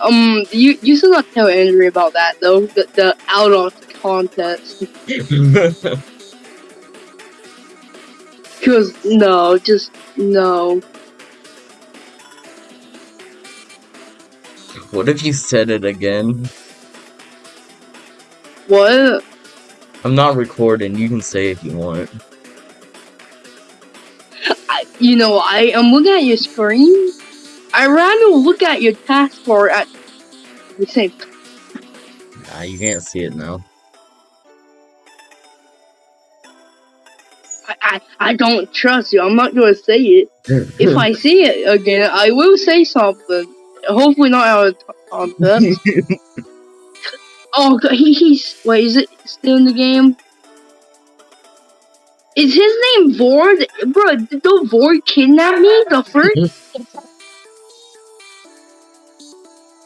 um, you you should not tell Andrew about that though. The the out of contest. Cause no, just no. what if you said it again? What? I'm not recording. You can say if you want. I, you know, I am looking at your screen. I ran to look at your taskbar at the same time. Nah, you can't see it now. I, I, I don't trust you. I'm not gonna say it. If I see it again, I will say something. Hopefully not out of context. oh, God, he, he's wait. Is it still in the game? Is his name Vord? Bro, did the Vord kidnap me? The first?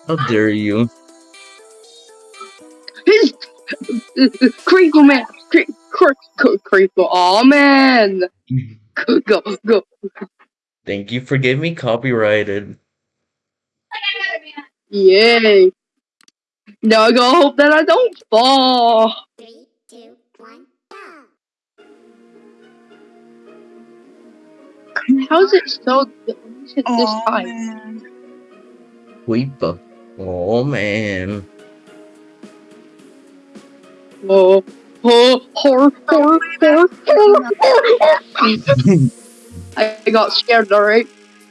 How dare you? His Creeper man, Creeper, Creeper, Creeper. Oh man, go, go. Thank you for getting me copyrighted. Yay! Now I gotta hope that I don't fall. Three, two, one, go! How is it so this Oh, time? man. Weepa. Oh man. Oh, oh, horror, horror, horror, horror, horror, horror. I got scared, alright?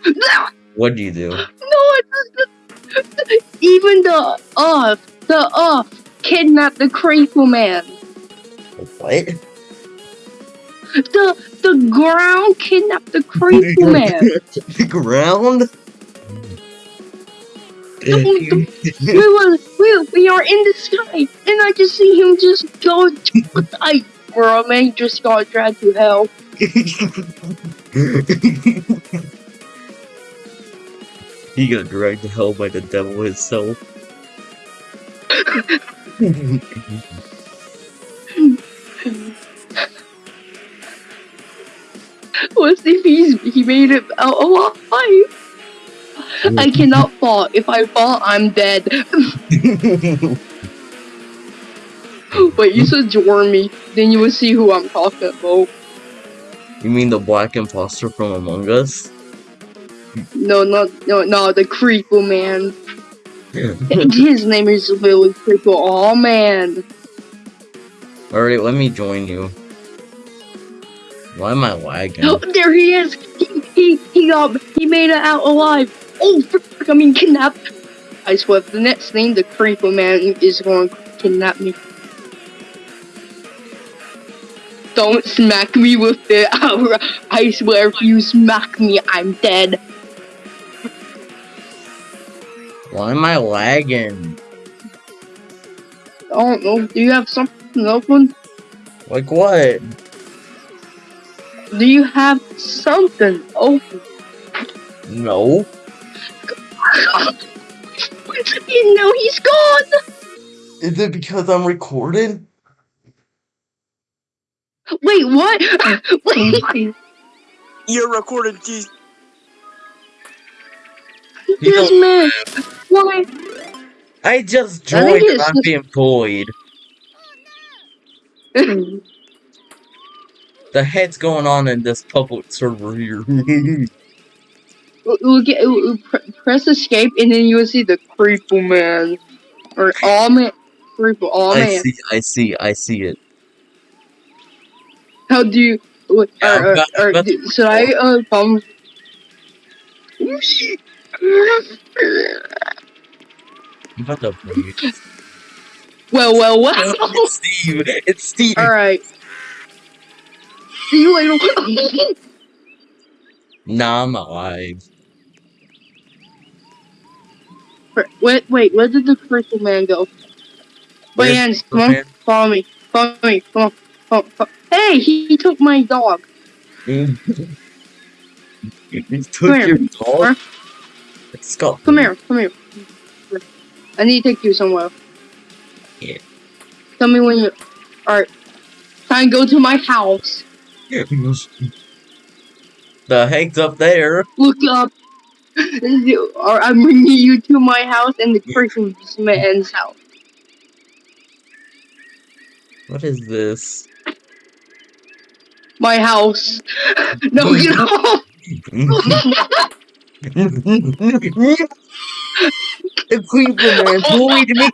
No, What'd you do? it doesn't. Even the uh, the uh, kidnapped the creeper man. What? The the ground kidnapped the creeper man. the ground? We were we, we are in the sky, and I just see him just go. to I bro, man, just got dragged to hell. he got dragged to hell by the devil himself. Let's if he's he made it out alive. I cannot fall. If I fall, I'm dead. Wait, you should join me. Then you will see who I'm talking about. you mean the black imposter from Among Us? No, not no, no, the creeper man. His name is Billy Creeper. Oh man. Alright, let me join you. Why am I lagging? Oh, there he is. He he he got he made it out alive. Oh, frick, I mean kidnapped. I swear, the next thing the creeper man is going to kidnap me. Don't smack me with the it. I swear, if you smack me, I'm dead. Why am I lagging? I don't know. Do you have something open? Like what? Do you have something open? No. you know he's gone. Is it because I'm recording? Wait, what? Wait, You're recording, T. this man. Why? I just joined and it's I'm being bullied. The head's going on in this public server here? We'll, we'll get we'll, pr- press escape and then you will see the creeper man or all man creeper all I man. see, I see, I see it. How do you? Or, Yeah, or, but- do- should I uh about to bully you. Well, well, well. It's Steve! It's Steve! all right. See you later. Nah, I'm alive. Wait, wait. Where did the creeper man go? Wait, Hans, come on, man? follow me, follow me, come on, come on, come on. Hey, he, he took my dog. he took Come here, your dog? It's got Come here, come here. I need to take you somewhere. Yeah. Tell me when you. Alright. Time to go to my house. the heck's up there? Look up. Or I'm bringing you to my house and the person freaking man's house. What is this? My house. No, you off! the creeper man bullied me.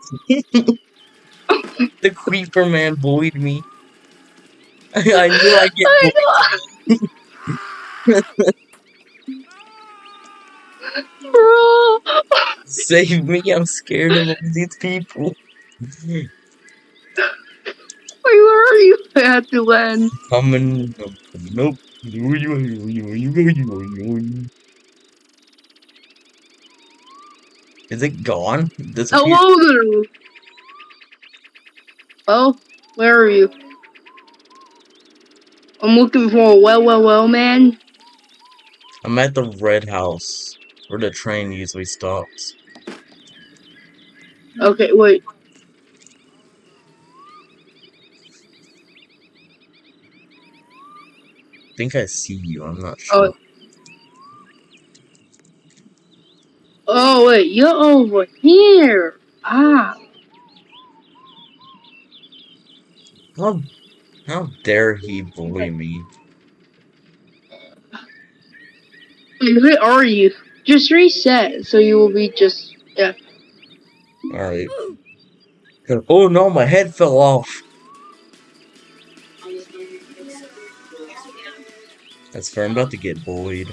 the creeper man bullied me. I, I knew I'd get bullied. Bro! Save me, I'm scared of all these people. Wait, where are you? I had to land. Coming. Nope. Is it gone? Disappeared? Hello there. Oh, where are you? I'm looking for a well, well, well, man. I'm at the red house where the train usually stops. Okay, wait. I think I see you. I'm not sure. Oh. Oh, wait, you're over here. Ah. How, how dare he bully me? Where are you? Just reset, so you will be just. Yeah. Alright. Oh no, my head fell off. That's fair. I'm about to get bullied.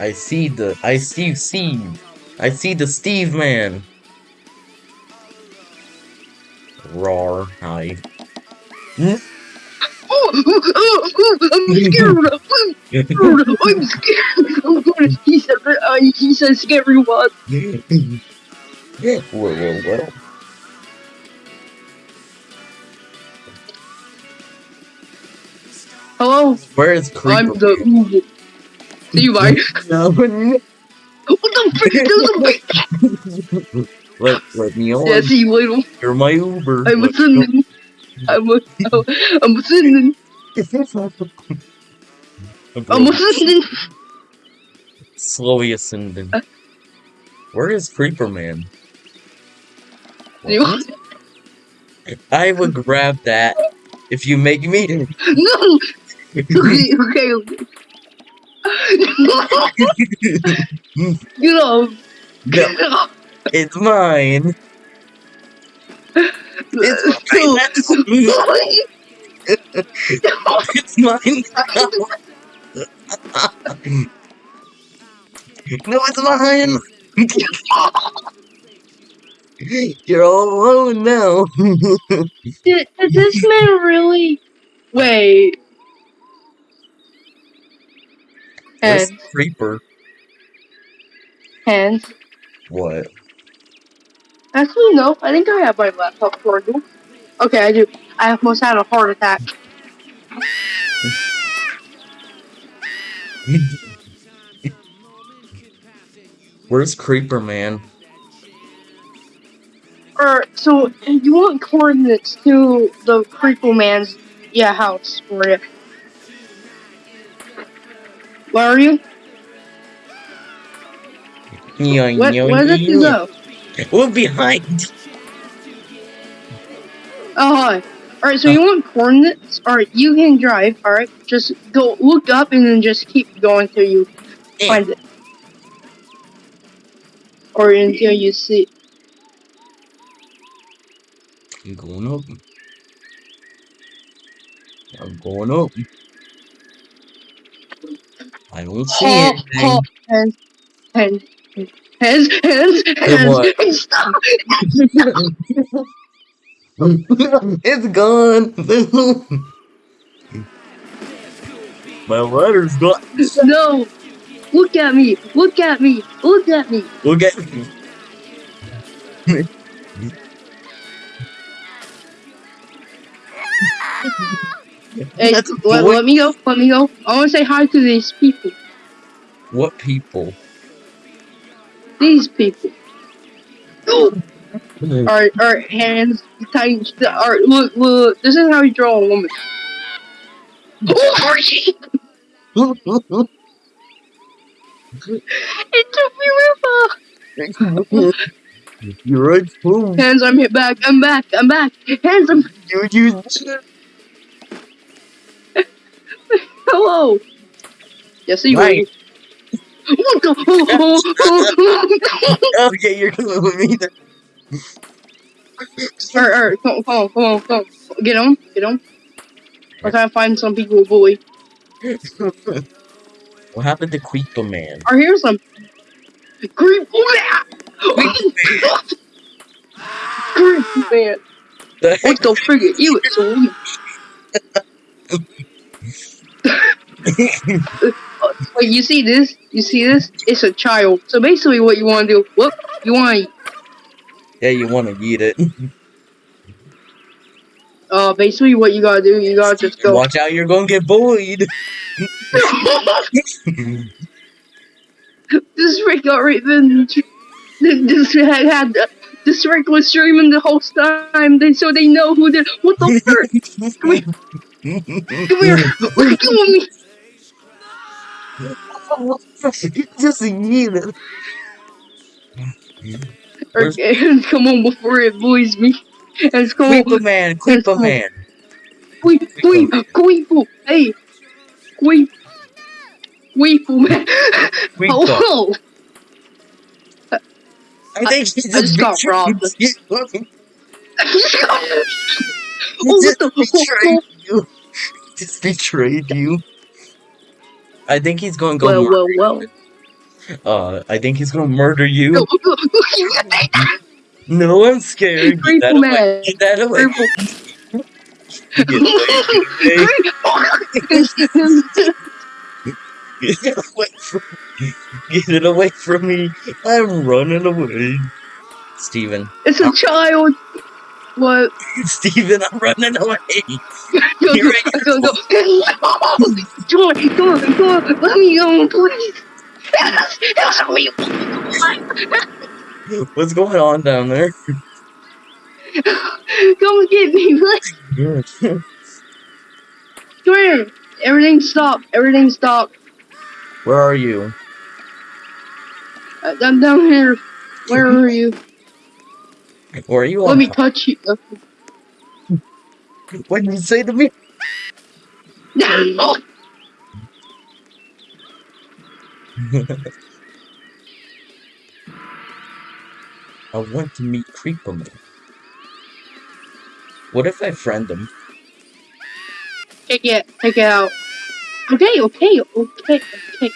I see the. I see Steve. I see the Steve man. Roar. Hi. Hmm? I'm scared. I'm scared. I'm going to. He said. Uh, he said scary one. whoa, whoa, whoa. Hello. Where is Creeper? I'm the Uber. See you, bye. No. What the frick? There's a big. let, let me on. Yeah, see you later. You're my Uber. I'm Let's I'm a, I'm ascending. go. I'm ascending. Slowly ascending. Where is Creeper Man? I would grab that if you make me. No. Okay, okay. okay. Get off. No, Get off. it's mine. It's mine. That's it's mine. no, it's mine. You're all alone now. Did, did this man really? Wait. Where's Hands. Creeper? Hands. What? Actually, no. I think I have my laptop charger. Okay, I do. I almost had a heart attack. Where's Creeper Man? Or so you want coordinates to the Creeper Man's yeah house for you. Where are you? Yoing, What? yoing, Where did you go? We're behind. Oh, hi. Alright, so you want coordinates? Alright, you can drive, alright? Just go look up and then just keep going till you find it. Or until you see I'm going up. I'm going up. I don't see Oh, anything. oh, hands, hands, hands, hands, hands, hands, stop. it's gone. My letter's gone. No! Look at me! Look at me! Look at me! Look at me. Hey, let, let me go. Let me go. I want to say hi to these people. what people? These people. Oh! Alright, alright, hands, tight. Alright, look, look. This is how you draw a woman. Oh, It took me river. You're right, boom. Hands, I'm hit back. I'm back. I'm back. Hands, I'm. You, you. Hello. Yes, you Right. Will. What the? Okay, you're coming with me then. Alright, alright, come on, come on, come on, come on. Get on, get on. Trying to find some people, boy. what happened to Creeper Man? Or here's some. Creep, Man! Creep, man. What the frick? You it's a Wait, you see this? You see this? It's a child. So basically, what you want to do? What you want? to yeah, you want to eat it. Uh, basically, what you gotta do? You gotta just go. Watch out, you're gonna get bullied. this Rick got right then. This had had this Rick was streaming the whole time. They so they know who did. What the fuck? Come here, come here, come on me. Just eat it. Okay, come on before it bullies me. Let's on. Creeper Man, Creeper Man. Queen, queen, queen, hey, queen, queen, man. Creeper. Oh, I think he I just got robbed. you. oh, He what just the? betrayed you. Just betrayed you. I think he's going to go. Well, mur- well, well. uh, I think he's going to murder you. You. No, I'm scared. Get that away. Get that away. Get it away. Get away from me. Get it away from me. I'm running away. Steven. it's a child. What? Steven, I'm running away. Go, go, go. Come on, come on, come on. Let me go, please. Help me. What's going on down there? Come get me, please. Come here. Everything stop. Everything stop. Where are you? Uh, I'm down here. Where are you? Are you? Let me touch you. What did you say to me? I want to meet Creeper Man. What if I friend him? Take it. Take it out. Okay, okay, okay, okay.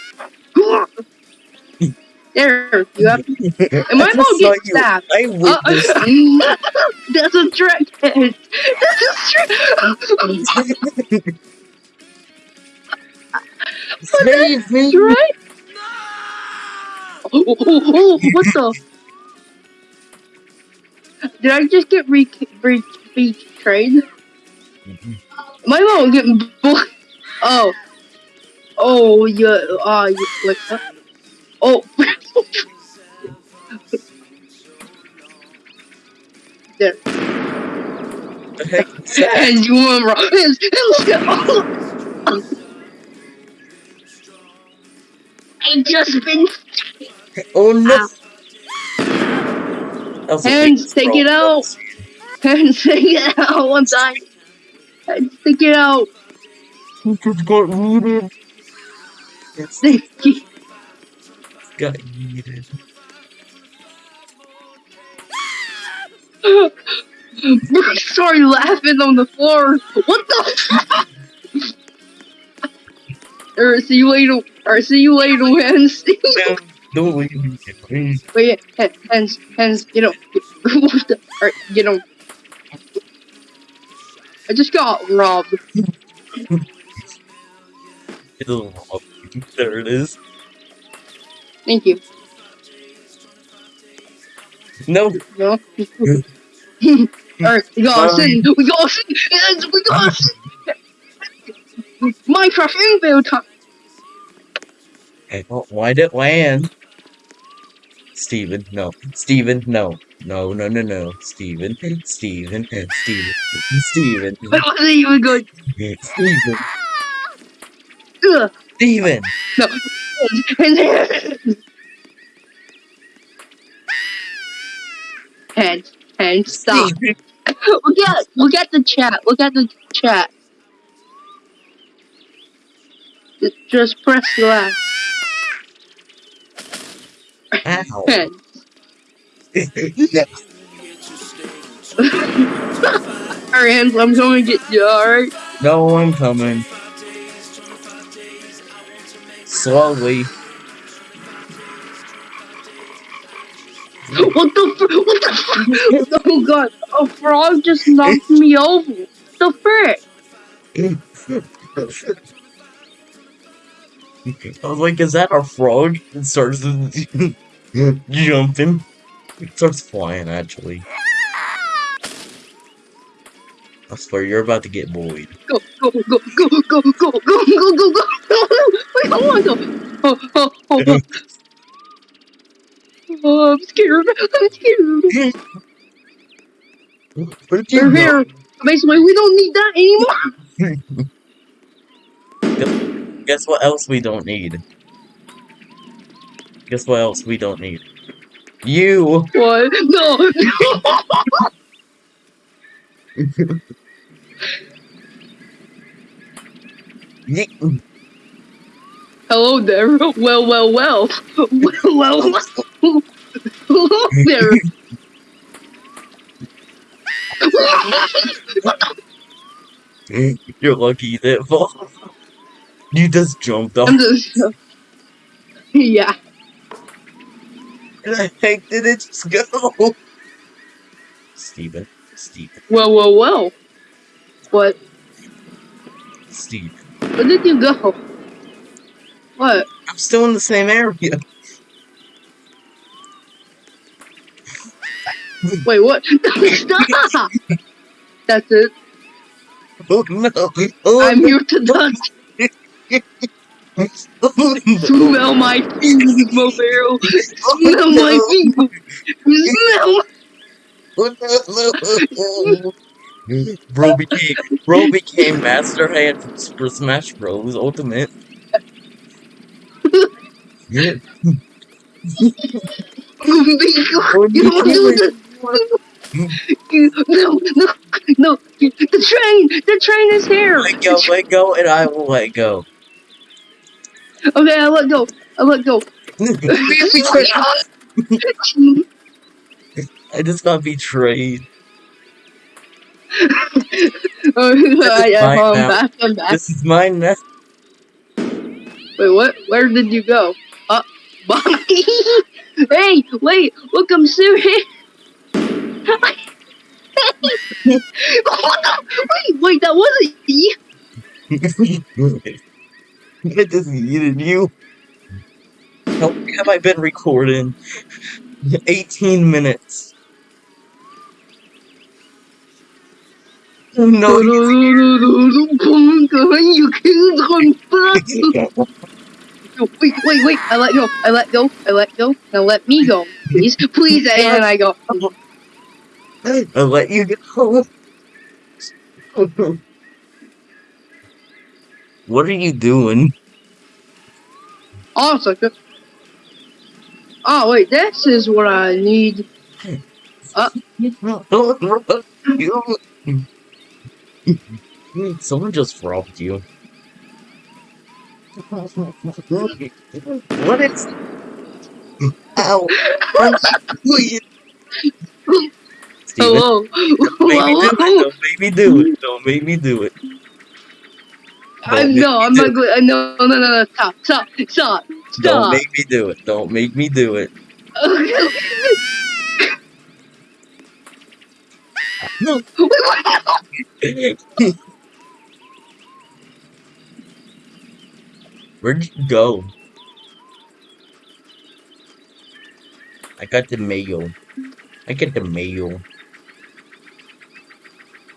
There, you have. to. Am I gonna get you. stabbed? I Uh, witnessed. that's a trick. That's a trick. Save me! Right? Oh, oh, oh, oh, what the? Did I just get re re betrayed? My mom getting Oh. Oh, yeah. Ah, you what? the- Oh. There. The heck is that? And you were wrong. And, and look at I just been Oh no! Ow. Hands, take it out. and take it out one time. And take it out. He just got yeeted. It's Take it. Got yeeted. Brooke laughing on the floor. What the? Alright, see you later. Alright, see you later, hands. No, don't leave me, please. Wait, hands, hands, get up. What the? Alright, get. I just got robbed. There it is. Thank you. No, No. Alright, we gotta sing. We gotta sing. Hands, we gotta sing. Minecraft infield time. Well, why'd it land? Steven, no. Steven, no. No, no, no, no. Steven, Steven, Steven, Steven, That wasn't even good. Steven. Ugh. Steven! No. Hands, hands, stop. Steven! Look at, look at the chat. Look at the chat. Just- Just press left. Ow. Hands. Alright, hands. I'm going to get you. All right. no, I'm coming. Slowly. What the? Fr- what the? Fr- oh god! A frog just knocked me over. The frick? I was like, is that a frog? It starts jumping. It starts flying, actually. I swear, you're about to get bullied. Go, go, go, go, go, go, go, go, go, go, go. Wait, I want to. Oh, oh, oh, oh. Oh, I'm scared. I'm scared. Where'd you They're go? here. Basically, we don't need that anymore. Guess what else we don't need? Guess what else we don't need? You! What? No, no. Ye- Hello there. Well, well, well. Well, well, well. Hello there. You're lucky that fall. You just jumped off. I'm just. Yeah. the heck did it just go? Steven. Steven. Well, well, well. What? Steve. Where did you go? What? I'm still in the same area. Wait, what? Stop! That's it. Oh no. Oh, I'm no. here to touch. Smell my feet, Mobile. Oh, smell my feet. Smell my Oh. Bro became Bro became Master Hand from Super Smash Bros. Ultimate. Yeah. You don't do this. No, no, no. The train. The train is here. Let go, let go, and I will let go. Okay, I let go. I let go. I just got betrayed. Oh, I, fine I'm now. back. I'm back. This is mine now. Wait, what? Where did you go? Uh, Bobby. hey, wait. Look, I'm serious. what the? Wait, wait. That wasn't you. I just needed you. How long have I been recording? 18 minutes. No, you can't run fast. Wait, wait, wait. I let go. I let go. I let go. Now let me go. Please, please. And I go. I let you go. What are you doing? Oh, sucker. Oh, wait. This is what I need. Someone just robbed you. What is? Ow! Please. Steven, Hello. don't make me do it. Don't make me do it. Don't make me do it. I Don't I'm me not do good. No, no, no, no. Stop, stop, stop, Don't make me do it. Don't make me do it. No. Where'd you go? I got the mail. I get the mail.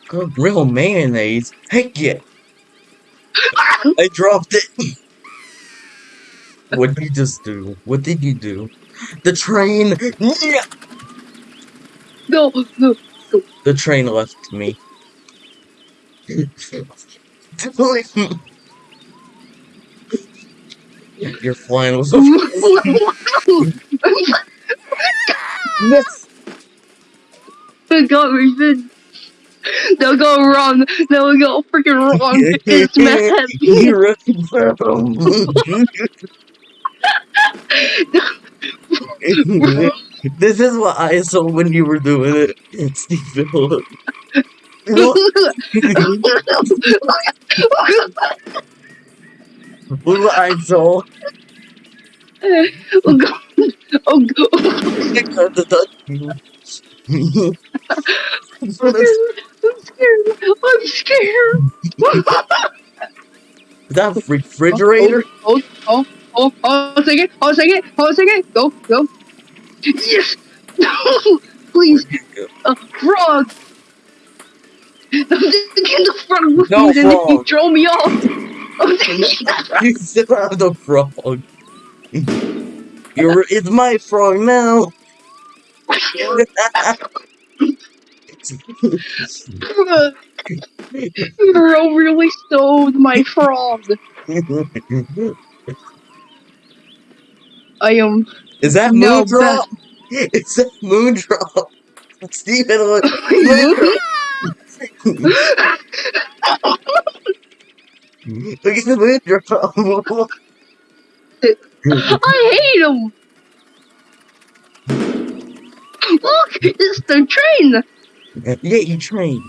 Good real mayonnaise. Heck yeah. I dropped it. what did you just do? What did you do? The train. No, no. The train left me. You're flying with Yes! got revenge. They'll go wrong. They'll go freaking wrong. It's mad. You're them. This is what I saw when you were doing it, Stephen. Look. Look, look what I saw. oh god. Oh god. I got the touch you. I'm scared. I'm scared. Is that a refrigerator? Oh, oh, oh, oh, hold a second, hold a second, hold a second. Go, go. Yes! No! Please! Oh, a frog! I'm thinking the frog moved No and then he frog. throw me off! I'm thinking You still have the frog. You're, it's my frog now. Bro really stole my frog. I am. Is that No, Moondrop? Is that Moondrop? Steven, look. Look at the Moondrop. I hate him! Look! It's the train! yeah, you train.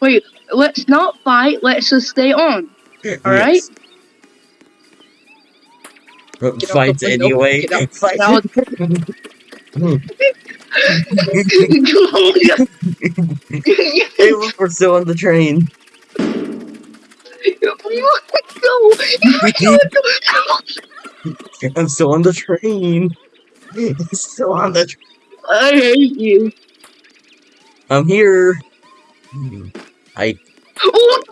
Wait, let's not fight, let's just stay on. Alright? Yes. Get out Fights the anyway. Fight. Look, we're still on the train. I'm still on the train. still on the train. I hate you. I'm here. I. Oh,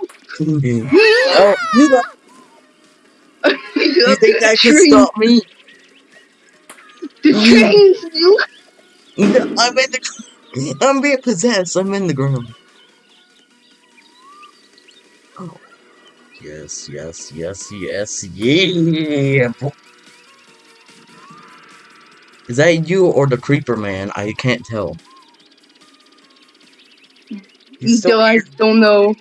you you think that can train, stop me? The mm. train's No, I'm in the. I'm being possessed. I'm in the ground. Oh. Yes, yes, yes, yes, yeah. Is that you or the creeper man? I can't tell. He's still still I don't know.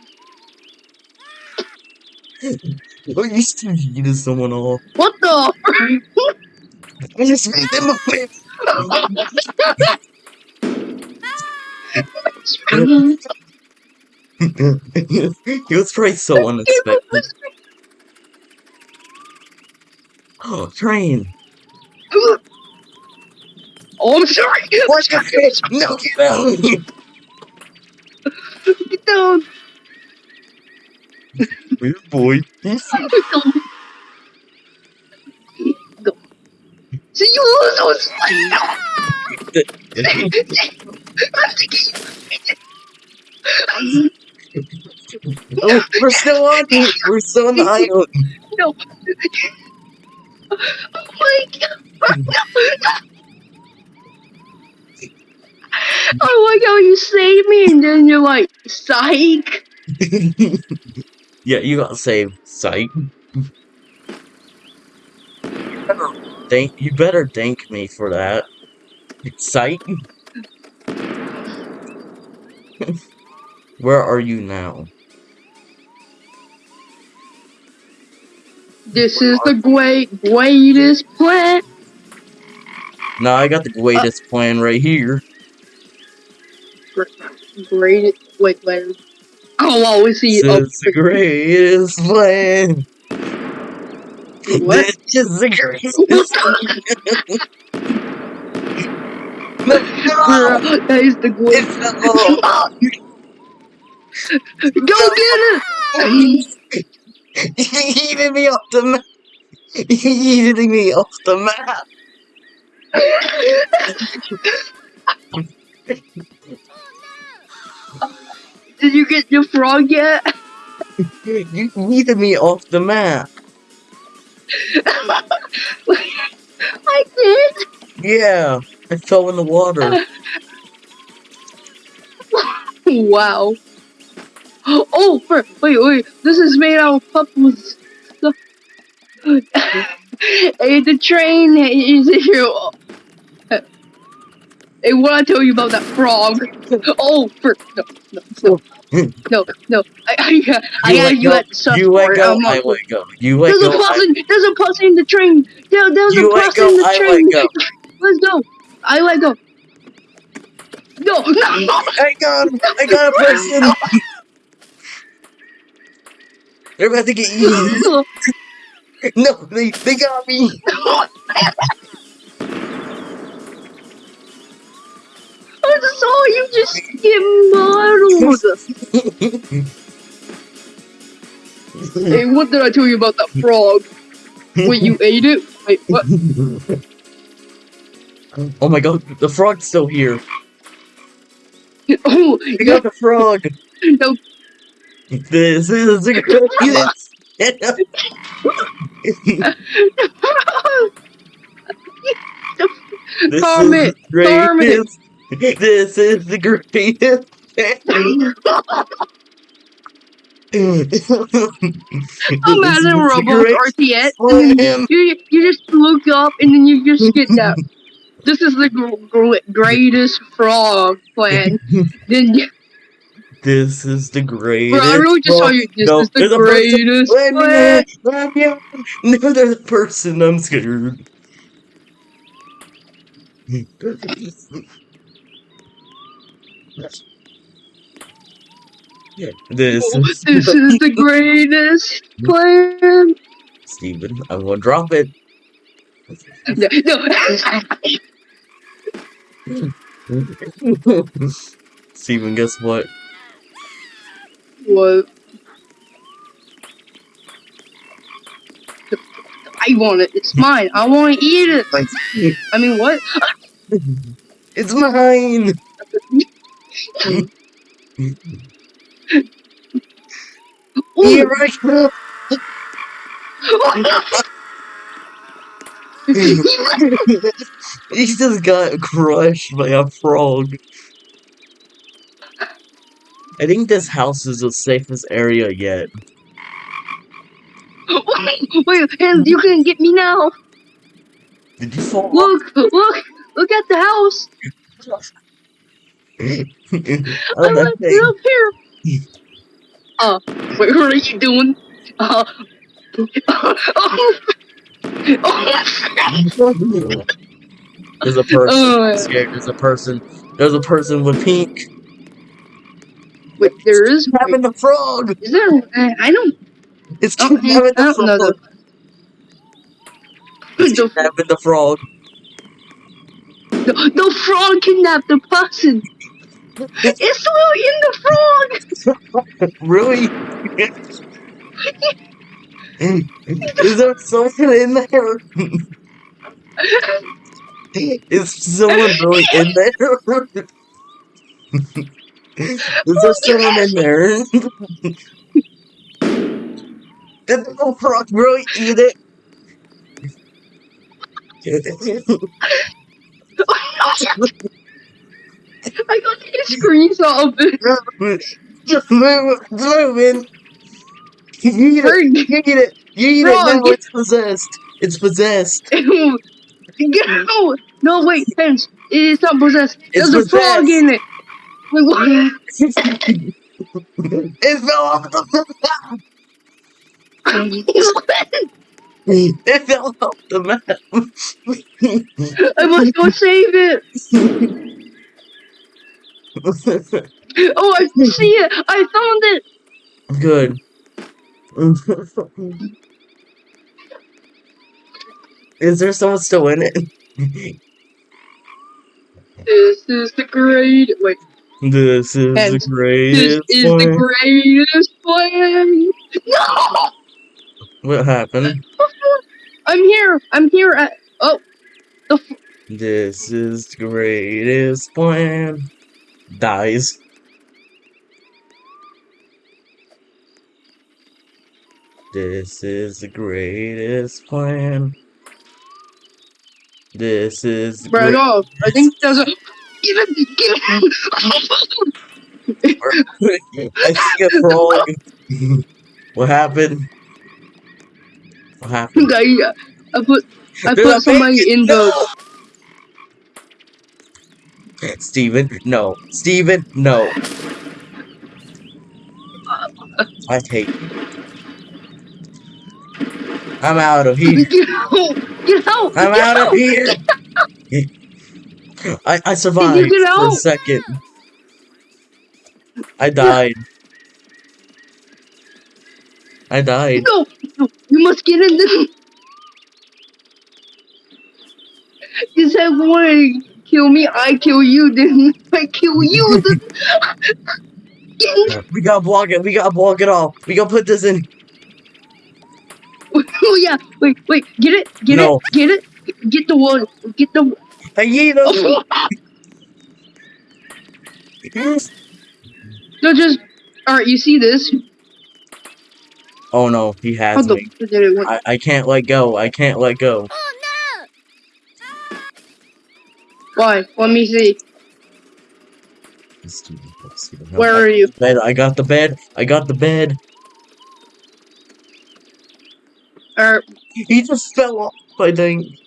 Oh, you still eating someone off. What the? I just made them a face. he was probably so unexpected. Oh, train. oh, I'm sorry. The fish? No, get out. Get down. Weird boy. Go. Go. See you lose. oh, we're still on. We're still on the island. No. Oh my god. I like how you save me and then you're like, psych. yeah, you got saved, sight. Thank you better thank me for that. Sight. Where are you now? This is the great, greatest plan. Now I got the greatest plan right here. Great. Wait, wait. I'll always see is the greatest plan. What? This is the greatest. Girl, that is the great. It's the Go get it! He eating me off the map. He eating me off the map. Did you get your frog yet? You eated me off the map. I did. Yeah, I fell in the water. Wow. Oh, for, wait, wait. This is made out of puppies. hey, the train is here. Hey, what I tell you about that frog? Oh, for, no, no, no, no, no. I, I, uh, I You had let you go. You let go. I'm I let go. You let There's a go. I, person. There's a person in the train. There, there's you a person go. in the I train. let go. Let's go. I let go. No, no, no. I got. I got a person. They're about to get you. No, they they got me. I just saw you just get muddled. hey, what did I tell you about that frog? Wait, you ate it? Wait, what? Oh my god, the frog's still here. Oh, I got the frog. no. This is the greatest. this Calm is it, the calm it. greatest. This is the greatest. Imagine Roblox RTS, and then Slam. you, you just look up and then you just get that. This is the gr- gr- greatest frog plan. then, you- This is the greatest. bro, I really just saw you. This No, is the greatest plan. know. Let me know. No, there's a person. I'm scared. This Oh, is This is the greatest plan. Steven. I'm gonna drop it. No, Steven, guess what? what? I want it. It's mine. I want to eat it. I mean, what? It's mine. Here Ooh. I come. he just got crushed by a frog. I think this house is the safest area yet. Wait, and you can get me now. Did you fall? Look, look, look at the house. Oh, I'm that up, here. Uh, wait, what are you doing? Uh, oh, oh, There's a person. Oh. Scared. There's a person. There's a person with pink. wait, there is. Having the frog. Is there? I, I don't. It's I don't, having I the don't know frog. the, It's the, having the frog. The, the frog kidnapped the person. It's in the frog. Really? Is there someone in there? Is someone really in there? Is there someone in there? Did the frog really eat it? I got a screenshot of it. Just move, move in. You eat it. You eat it. You eat it now. It's possessed. It's possessed. No, no, wait, Pence. It's not possessed. It's There's a frog in it. Wait, what? it fell off the. It fell off the map. I must go save it. Oh, I see it. I found it. Good. Is there someone still in it? This is the great. Wait, This is And the this greatest is one. the greatest plan. No, What happened? Oh, I'm here. I'm here at. Oh, the. f- This is the greatest plan. Dies. This is the greatest plan. This is Bro, great- no, I think there's a. Give it. Give it. I see a frog. what happened? What happened? I, I put I a put somebody in the. No! Steven, no. Steven, no. I hate you. I'm out of here. Get out! Get out! I'm get out of here. I, I survived for a second. I died. I died. No, you must get in there. You said to kill me, I kill you, then I kill you. Then... Get in- We gotta block it. We gotta block it off. We gotta put this in. oh yeah, wait, wait, get it, get No. it, get it, get the one, get the. I you him. no, just all right. You see this? Oh no, he has the me. f- did it work? I, I can't let go. I can't let go. Oh no! Why? Let me see. Steven, Steven, no. Where are you? Bed. I got the bed. I got the bed. Or He just fell off. I think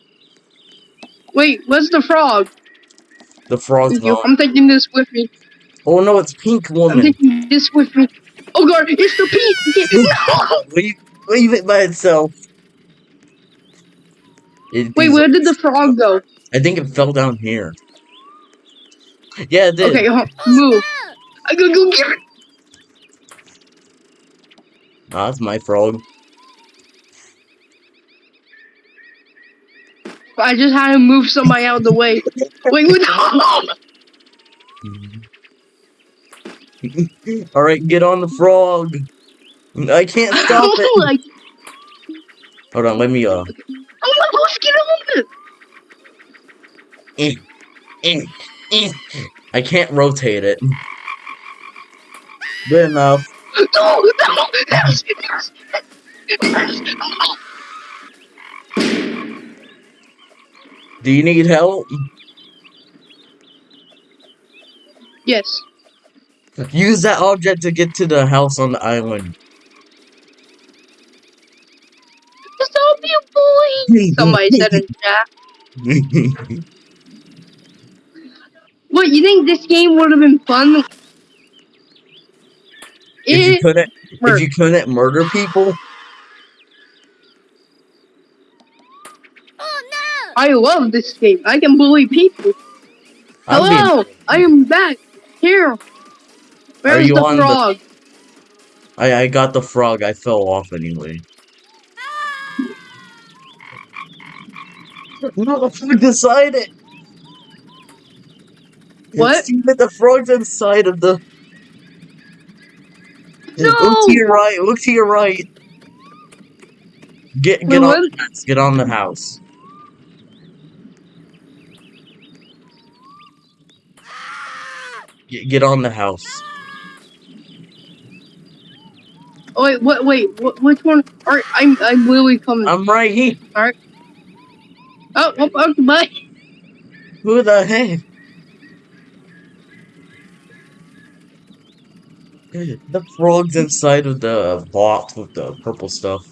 wait, where's the frog? the frog's You- gone. I'm taking this with me. Oh no, it's Pink Woman. I'm taking this with me. Oh god, it's the pea. No! Leave, leave it by itself. It- Wait, where did the frog go? I think it fell down here. Yeah, it did. Okay, move. I gotta go get it. Ah, that's my frog. I just had to move somebody out of the way. Wait, wait, no! All right, get on the frog. I can't stop it. Hold on, let me uh. oh my gosh, get on it! eh, eh, eh. I can't rotate it. Good enough. No, no, yes, yes, yes. Do you need help? Yes. Use that object to get to the house on the island. Stop you, boy! Somebody said in chat. What, you think this game would have been fun? if you It, couldn't, if you couldn't murder people, Oh, no. I love this game. I can bully people. I'll Hello, I am back. Here. Where's you the on the- frog? I I got the frog. I fell off anyway. No, the frog inside it. What? Steven, the frog's inside of the. No! Look to your right. Look to your right. Get Wait, get on the house. Get on the house. Get, get on the house. Oh, wait, what? Wait, what, which one? Alright, I'm I'm literally coming. I'm right here. All right. oh, oh, oh, bye. Who the heck? The frog's inside of the box with the purple stuff.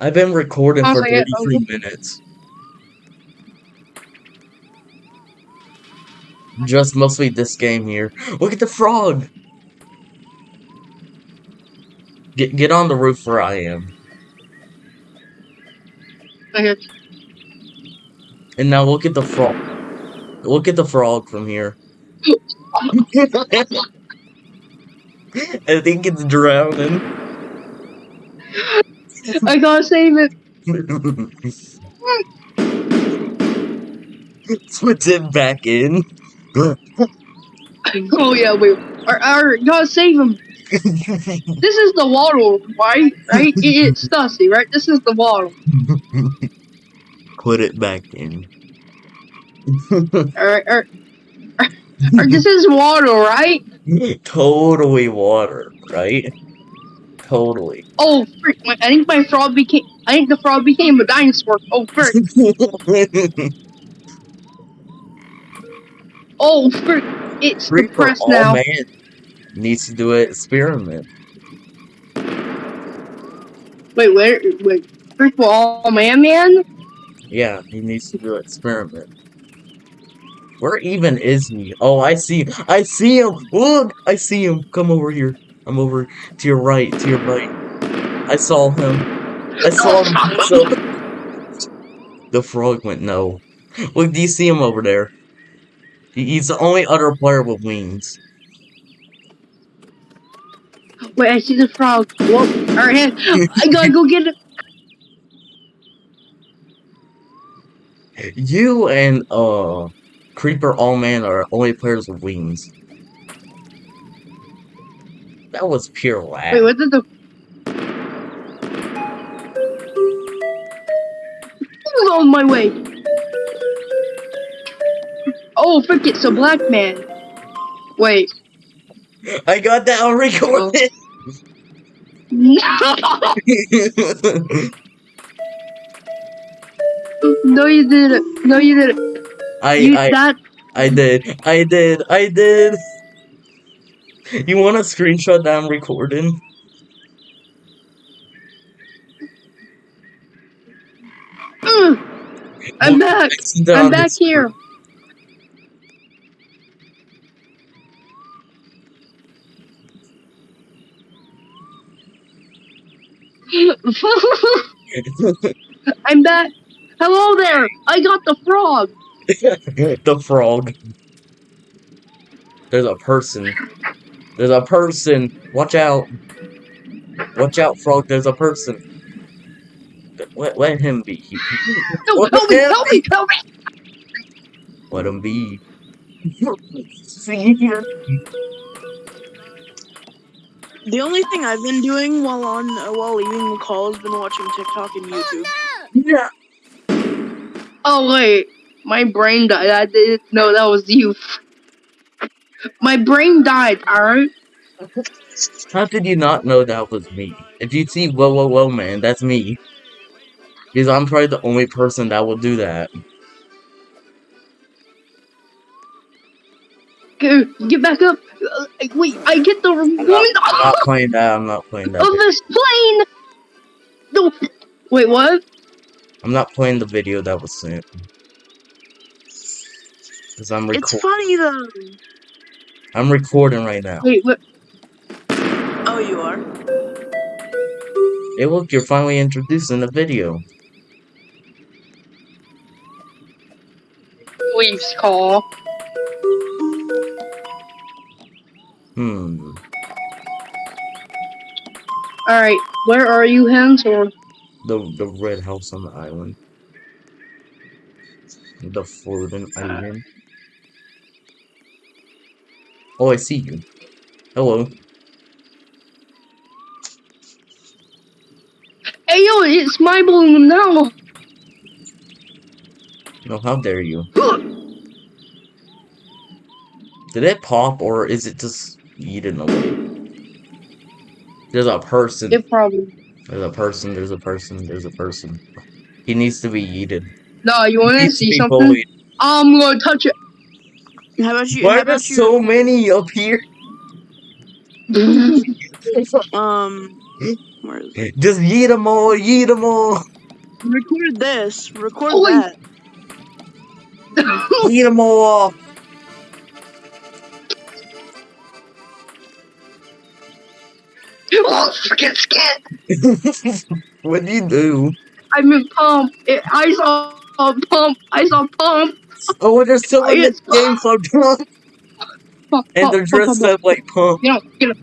I've been recording I'll for 33 minutes. Just mostly this game here. Look at the frog! Get get on the roof where I am. Okay. And now look at the frog. Look at the frog from here. I think it's drowning. I gotta save it. Puts it back in. Oh yeah, wait. Or, or gotta save him. This is the waddle, right? Right? It, it's Stussy, right? This is the waddle. Put it back in. Alright, or this is water, right? totally water, right? Totally. Oh, frick! I think my frog became. I think the frog became a dinosaur. Oh, frick! Oh, frick! It's Reaper, depressed now. man, needs to do an experiment. Wait, where? Wait, first of all, man, man. Yeah, he needs to do an experiment. Where even is he? Oh, I see. I see him. Look, I see him. Come over here. I'm over to your right. To your right. I saw him. I saw him. So the frog went no. Look, do you see him over there? He- He's the only other player with wings. Wait, I see the frog. Whoa! Right, I gotta go get it. You and uh Creeper All Man are only players with wings. That was pure lag. Wait, what did the? My way? Oh, frick! It's a black man. Wait. I got that on recording. No, no, you didn't. No, you didn't. I You I that. I did. I did. I did. You want a screenshot that I'm recording? Mm, I'm back. I sent it I'm back here. I'm back. Hello there. I got the frog. the frog. There's a person. There's a person. Watch out. Watch out, frog. There's a person. Let, let him be. No, What help me, help me, help me. Let him be. See here. The only thing I've been doing while on uh, while leaving the call has been watching TikTok and YouTube. Yeah. Oh wait, my brain died. I didn't know that was you. My brain died. All right. How did you not know that was me? If you see whoa whoa whoa man, that's me. Because I'm probably the only person that will do that. Go, Get back up. Uh, Wait, I get the woman I'm not playing that. I'm not playing that. of that. this plane. No. Wait, what? I'm not playing the video that was sent. Because I'm It's funny though. I'm recording right now. Wait, what? Oh, you are. Hey, look, you're finally introducing the video. Please call. Hmm. All right, where are you, Hans? Or The the red house on the island. The floating island. Oh, I see you. Hello. hey, yo, it's my balloon now. No, how dare you? Did it pop or is it just eaten away? There's a person. It probably. There's a person. There's a person. There's a person. He needs to be eaten. No, you want to see something? bullied. I'm gonna touch it. How about you? Why how are there about you? so many up here? Um, where is it? Just yeet them all, yeet them all, Record this. Record Oh, that. yeet them all. Oh, freaking skin. what do you do? I'm in pump. It, I saw a pump. I saw pump. Oh, they're still in this It's- game so drunk, Pump, and they're pump, dressed pump, up like pump. You know, get up.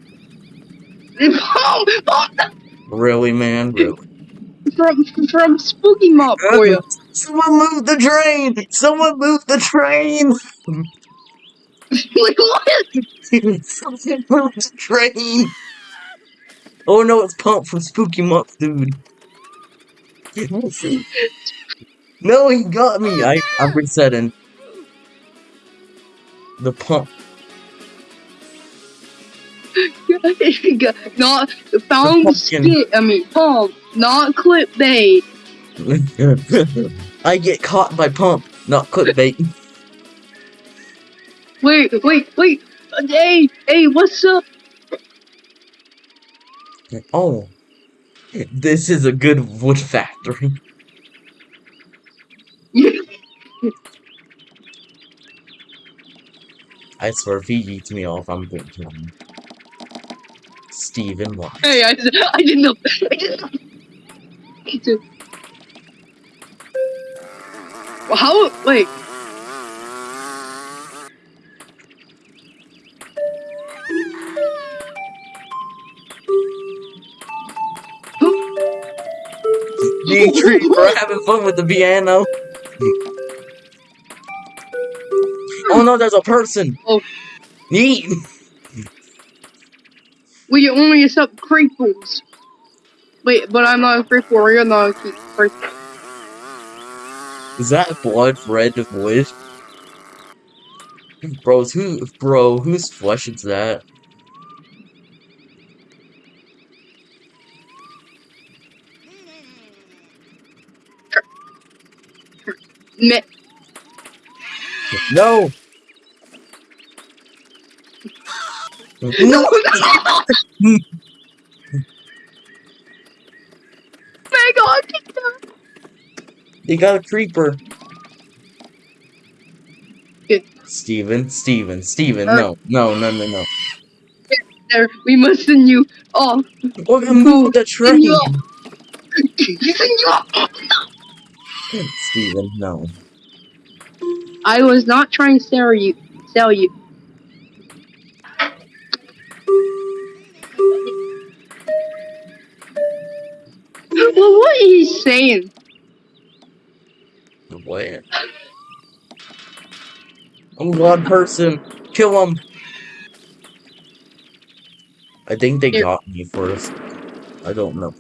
Pump, pump Really, man? Really? from from Spooky Month for you. Someone move the train! Someone move the train! like what? Someone move the train! Oh no, it's Pump from Spooky Month, dude. no, he got me. I, I'm resetting. The pump. not found skit. I mean pump, not clickbait. I get caught by pump, not clickbait. Wait, wait, wait. Hey, hey, what's up? Oh, This is a good wood factory. I swear, if he eats me off, I'm going to him. Steven, what? Hey, I, I didn't know. I didn't know. Me too. Well, how? Wait. Me and Creeper having fun with the piano. oh no, there's a person. Oh. Neat. We only accept creeples. Wait, but I'm not a creeple. You're not a creeple. Is that blood red wood? Bros, who, bro, whose flesh is that? Me- No. No. my god! take. They got a creeper. Good. Steven, Steven, Steven, Uh, no, no, no, no, no. There, we must send you off. We're gonna move the train. you off. Send you off. Steven, no. I was not trying to sell you. Sell you. Well, what is he saying? What? Oh god, person, kill him. I think they Here. got me first. I don't know.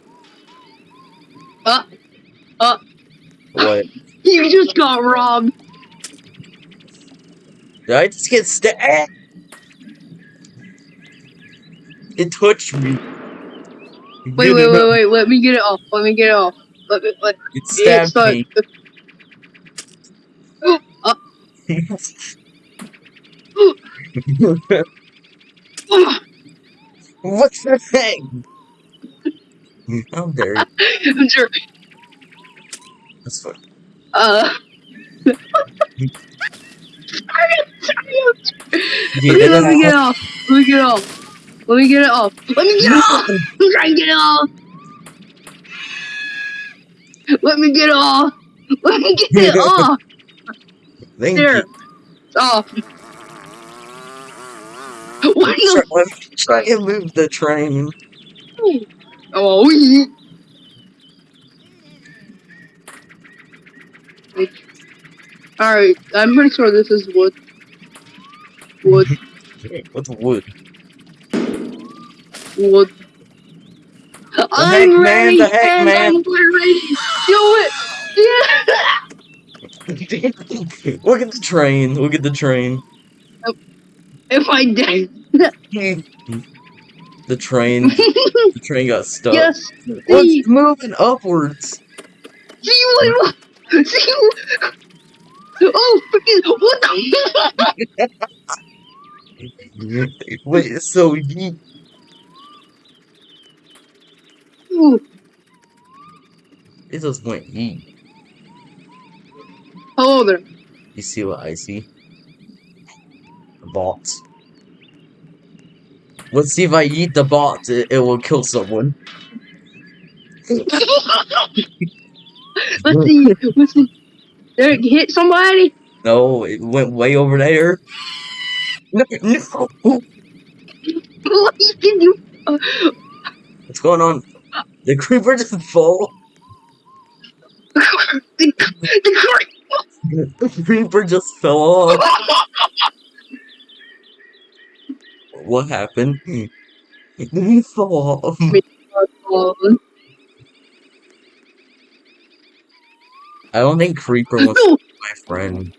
Uh, uh. What? You just got robbed. Did I just get stabbed? It touched me. Wait, wait, wait, wait. Let me get it off. Let me get it off. Let me. Let, It stabbed it's me. uh, What's the thing? How dare you? I'm sure. That's fine. Uh. Yeah, and let me get it off. Let me get it off. Let me get it off. Let me get it off. I'm trying to get it off. Let me get it off. Let me get it off. Thank There. you. It's off. What the? Try, let me try and move the train. Oh, we. Alright, I'm pretty sure this is wood. Wood, What's wood? wood. I'm heck, man, ready, the heck, man. I'm ready. Do it. Yeah. Look at the train. Look at the train. If I did. The train. The train got stuck. yes. What's moving upwards? What- Oh, freaking! What the? Wait, so ye Ooh, it just went ye. Hello there. You see what I see? The bot. Let's see if I eat the bot, it, it will kill someone. Let's see. Let's see. There, hit somebody. No, it went way over there. No, no. What did you? What's going on? The creeper just fall. the, the, The creeper just fell off. What happened? Did he fall off? I don't think creeper was no, my friend.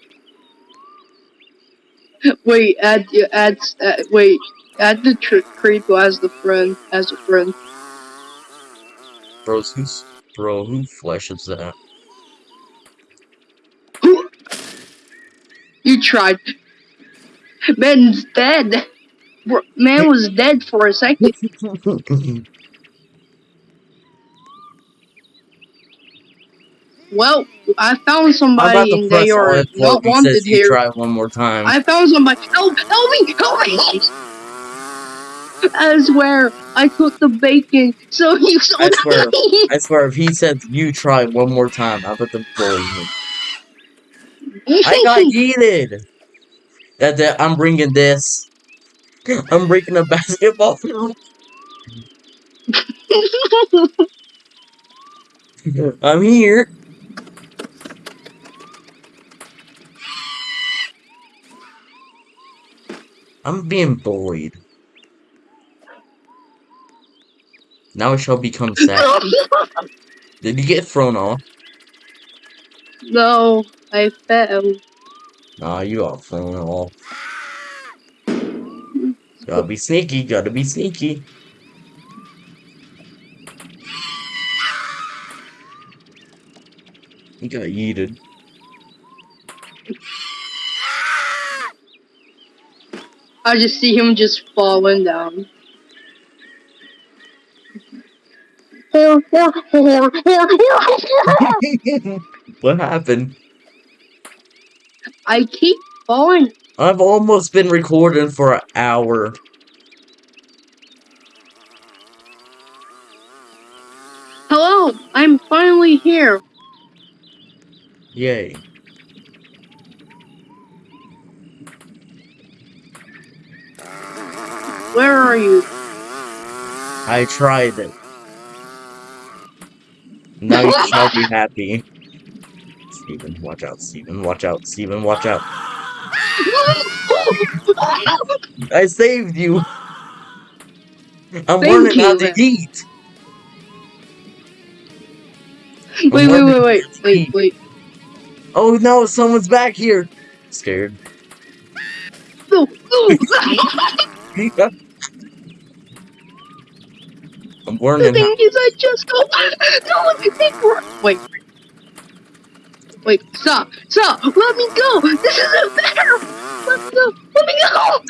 wait. Add, add, add. Wait. Add the creeper as the friend, as a friend. Bro, who's bro? Who flesh is that? Who? You tried. Man's dead. Bro, Man was dead for a second. Well, I found somebody and they are not wanted here. try one more time. I found somebody. Help! Help me! Help me! I swear, I cooked the bacon, so you saw I swear. me. I swear, if he says you try one more time, I'm about to bully him. I got yeeted. That, that I'm bringing this. I'm breaking a basketball field. I'm here. I'm being bullied. Now I shall become sad. Did you get thrown off? no, I fell. Nah, you are thrown off. Gotta be sneaky, gotta be sneaky. You got yeeted. I just see him just falling down. what happened? I keep falling. I've almost been recording for an hour. Hello, I'm finally here. Yay. Where are you? I tried it. Now you shall be happy. Steven, watch out, Steven, watch out, Steven, watch out. I saved you! I'm Thank learning how you, to man. eat! Wait, wait, wait, wait, wait, wait. Oh no, someone's back here! Scared. No, oh, no. Oh. I'm the learning is, I just go. No, it Wait. Wait, stop, stop, let me go! This isn't fair! Let me go, let me go!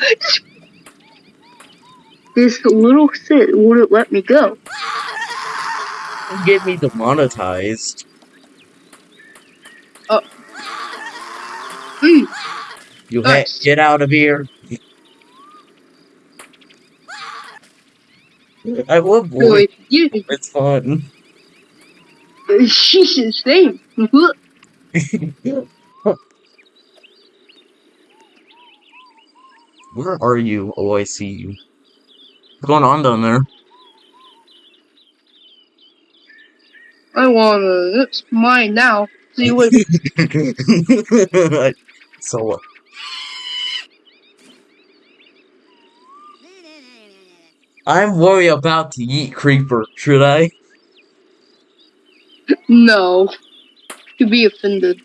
This little sit wouldn't let me go. get me demonetized. Oh. Mm, You ha- get out of here. I love you, It's fun. she's insane. Where are you? Oh, I see you. What's going on down there? I wanna, it's mine now. See what, so, uh, I'm worried about to eat creeper. Should I? no. To be offended.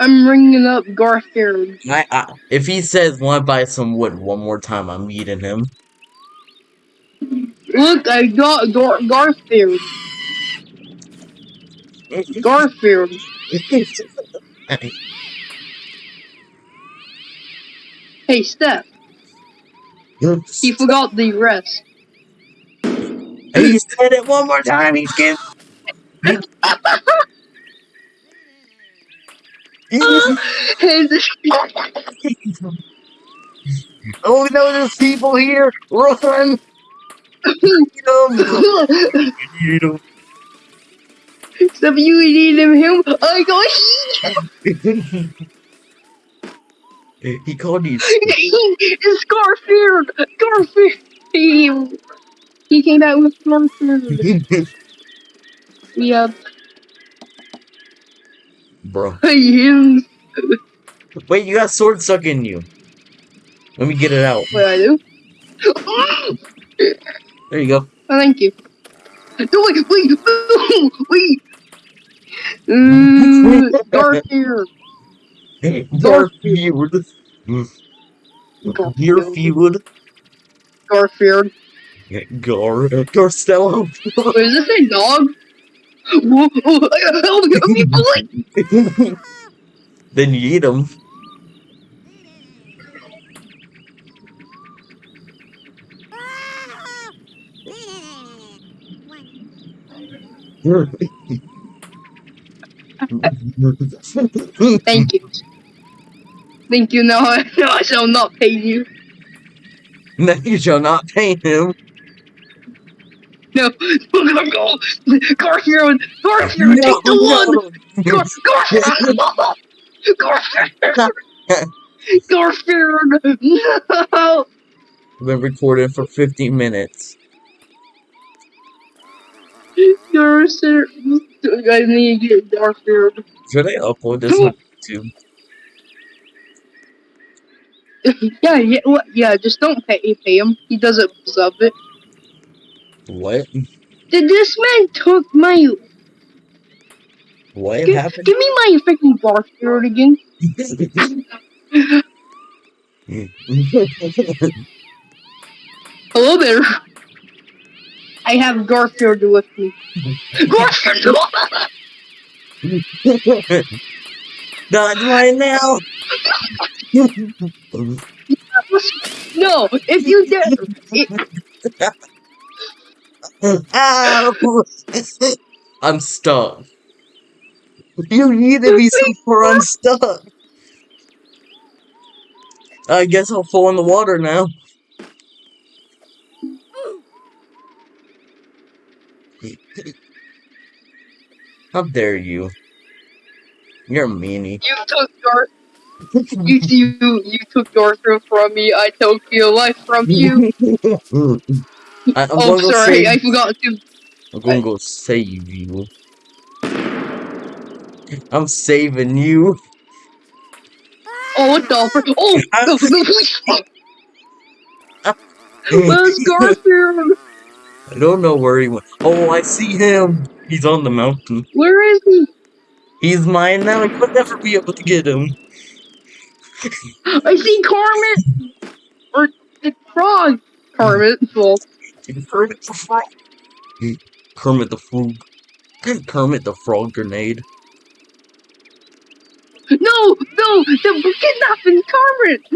I'm ringing up Garfield. I, I if he says want to buy some wood one more time, I'm eating him. Look, I got Gar- Garfield. Garfield. Hey, Steph, he forgot the rest. He said it one more time. He's getting. And oh no, there's people here! Run! Eat 'em. Steph, you eating him? I got he called you. It's Garfield. Garfield. He, came out with Garfield. Yeah, Bro. Wait, you got sword stuck in you. Let me get it out. What I do? There you go. Oh, thank you. No, wait, wait, wait. Mm, Garfield. Garfield. Garfield. Garfield. Gar. Garstello. Wait, is this a dog? Whoa, oh, help me, please. then you eat him. Thank you. Thank you. No, no, I shall not pay you. no, you shall not pay him. No, go, go, Garfield, Garfield, No, take the one. no. Gar- Garfield, Garfield, Garfield, no. Been recorded for 50 minutes. Garfield, I need to get Garfield. Should I upload this on YouTube? Yeah, yeah, what? Yeah, just don't pay, pay him. He doesn't deserve it. What? Did this man took my? What Give, happened? give me my freaking Garfield again. Hello there. I have Garfield with me. Garfield! Not right now. no, if you did, it, I'm stuck. You need to be super unstuck. I guess I'll fall in the water now. How dare you? You're a meanie. you took Gar, you, you, you took Garfield from me. I took your life from you. I, I'm oh, sorry, save, I forgot to. I'm gonna go save you. I'm saving you. Oh, what the? Oh, please. Where's Garfield? I don't know where he went. Oh, I see him. He's on the mountain. Where is he? He's mine now. I could never be able to get him. I see Carmen or the frog. Carmen, well, Kermit the Frog. Kermit the Frog. Kermit the Frog grenade. no, no, the kidnapping Carmen.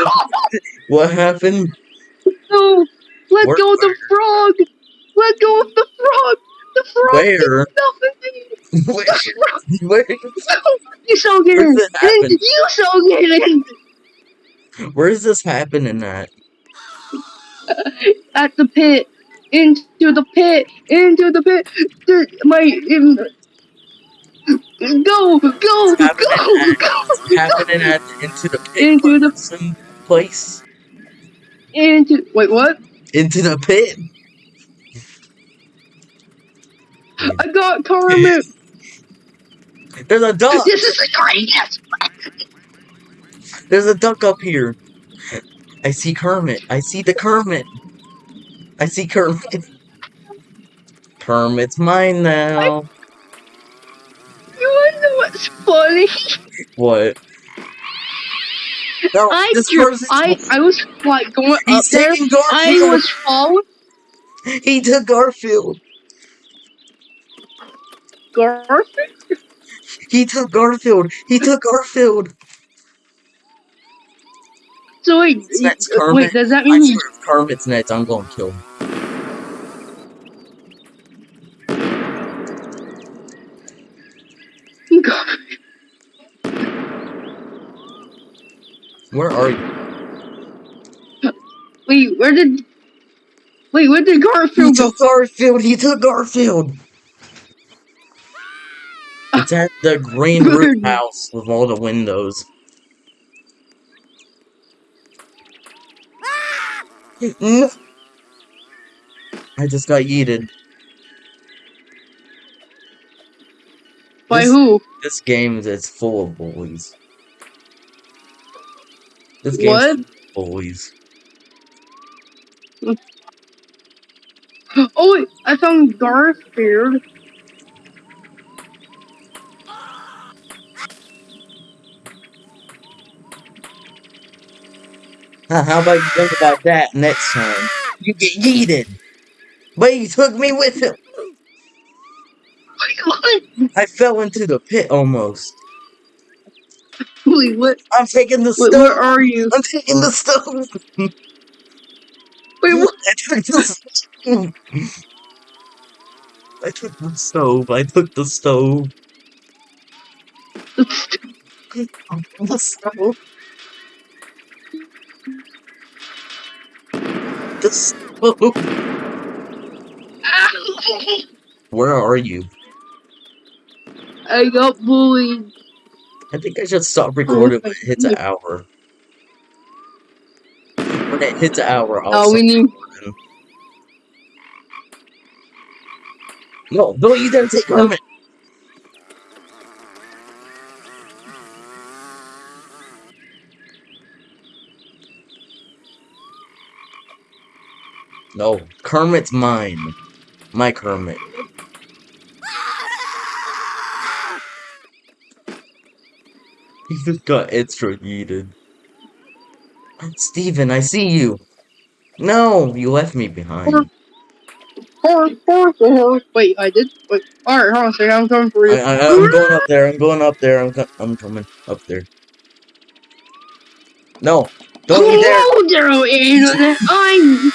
No, What happened? no, let Where- go of the frog. Let go of the frog. The frog Where? did nothing. Where? Where? you shall get Where it? And you shall get in. Where is this happening at? At the pit. Into the pit. Into the pit. My. In, go, go, go, at, go, it's happening at into the pit Into the- some place. into. Wait, what? Into the pit. I got Carmen. There's a duck. This is the greatest. There's a duck up here. I see Kermit. I see the Kermit. I see Kermit. Kermit's mine now. You wanna know what's funny? What? No, I this dr- person's I I was like going up there. taking I was following He took Garfield. Garfield. He took Garfield. He took Garfield. So wait, Kermit. wait, does that I mean he swear, Kermit's next, I'm gonna kill him. Where are you? Wait, where did Wait, where did He Garfield go? took Garfield. He took Garfield. It's at the green roof house with all the windows. I just got yeeted. By This- who? This game is full of bullies. This game's What? bullies. Oh wait, I found Garfield. How about you think about that next time? You get yeeted. But he took me with him. I fell into the pit almost. Wait, what? I'm taking the Wait, stone. where are you? I'm taking the stone. Wait, what? I took the stove. I took the stove. I took the stove. The stove. The stove. Where are you? I got bullied. I think I should stop recording when it hits an hour. When it hits an hour, I'll Oh, we need. recording. No, don't you dare take Kermit! No, Kermit's mine. My Kermit. He just got extra yeeted. Steven, I see you. No, you left me behind. Wait, I did. Wait. All right, hold on a second. I'm coming for you. I, I'm going up there. I'm going up there. I'm, co- I'm coming up there. No, don't. Hello there, internet. I'm.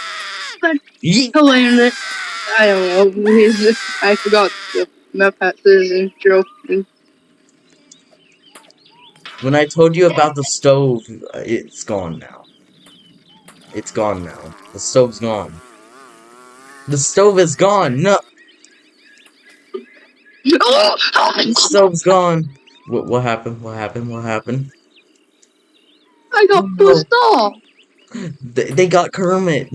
Hello, internet. I don't know. I forgot the map hat says intro. When I told you about the stove, it's gone now. It's gone now. The stove's gone. The stove is gone. No, the stove's gone. What, what happened? What happened? What happened? I got No. off. They, they got Kermit.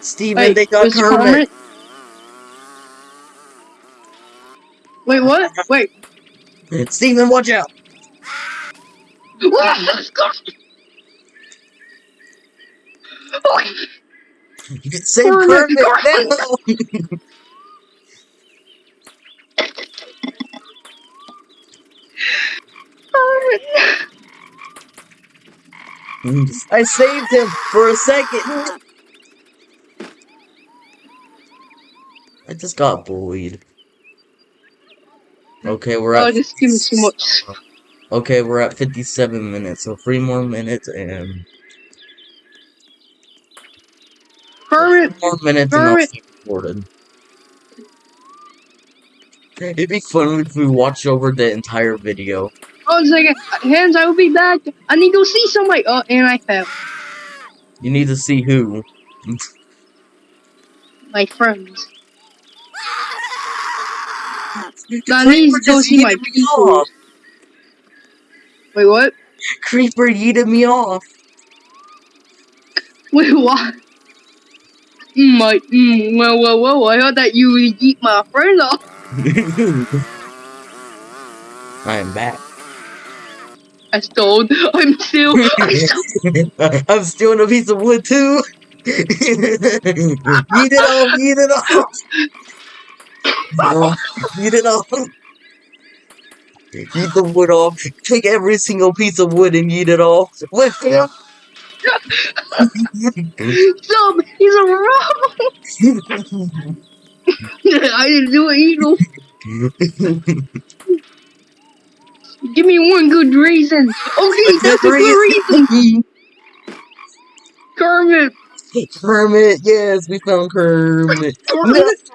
Steven, Wait, they got Kermit. Kermit? Wait, what? Wait. Steven, watch out. You can save Kermit, Kermit. Kermit. No. I saved him for a second. I just got bullied. Okay, we're Oh, at. just give me too much. Okay, we're at 57 minutes, so three more minutes and Kermit, more minutes and I'll stop recording. It'd be fun if we watched over the entire video. on a second. Hands, I will be back. I need to go see somebody. Oh, and I fell. You need to see who. My friends. Now I need to go just see my me people. off. Wait, what? Creeper yeeted me off. Wait, what? Mm, my, mm, well, well, well, I heard that you would eat my friend off. I am back. I stole. I'm still. I stole. I'm stealing a piece of wood too. Eat it off, eat it off. Eat it all. Eat the wood off. Take every single piece of wood and eat it all. With him. Stop! He's a robber! I didn't do it either. Give me one good reason. Okay, that's a good reason. Kermit. Kermit, yes, we found Kermit. Kermit.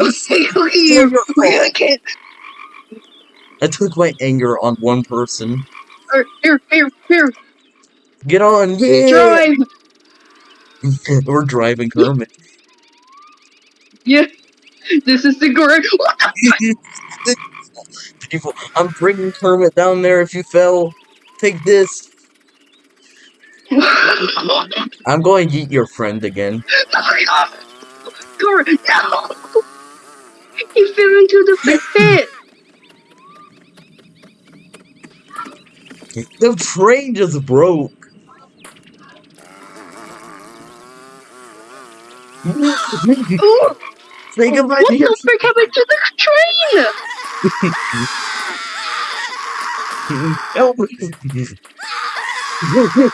I can't. I took my anger on one person. Here, here, here. Get on, yeah! Drive. We're driving Kermit. Yeah. This is the correct. People, I'm bringing Kermit down there if you fell. Take this. I'm going to eat your friend again. Oh Kermit, no! He fell into the pit. The train just broke. Ooh, Think about what the frick happened to the train? Help.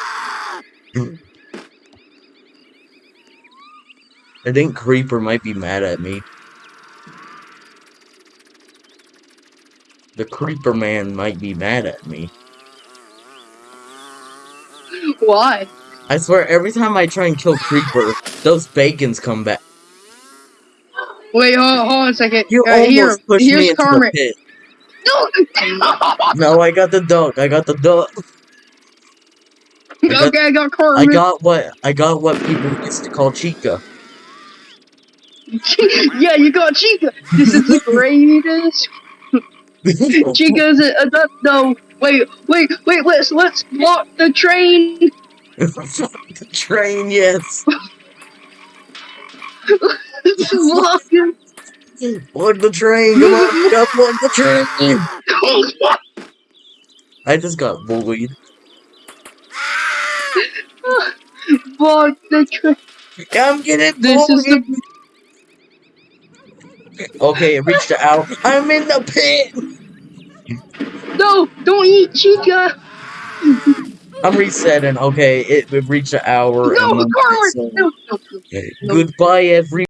I think Creeper might be mad at me. The Creeper Man might be mad at me. Why? I swear, every time I try and kill Creeper, those bacons come back. Wait, hold, hold on a second. You Uh, almost here, pushed here's me into Carmen. the pit. No. No, I got the duck. I got the duck. got- okay, I got Carmen. I got what I got what people used to call Chica. yeah, you got Chica. This is the greatest. Chica's a, a duck. No, wait, wait, wait. Let's let's block the train. the train, yes. Block. On the train, come on, up on the train. I just got bullied. block the train. I'm getting This is bullied. the Okay, it reached the hour. I'm in the pit. no. Don't eat Chica. I'm resetting. Okay, it, it reached an hour. No, and then- Carmen. so- No, no, no. Goodbye, every.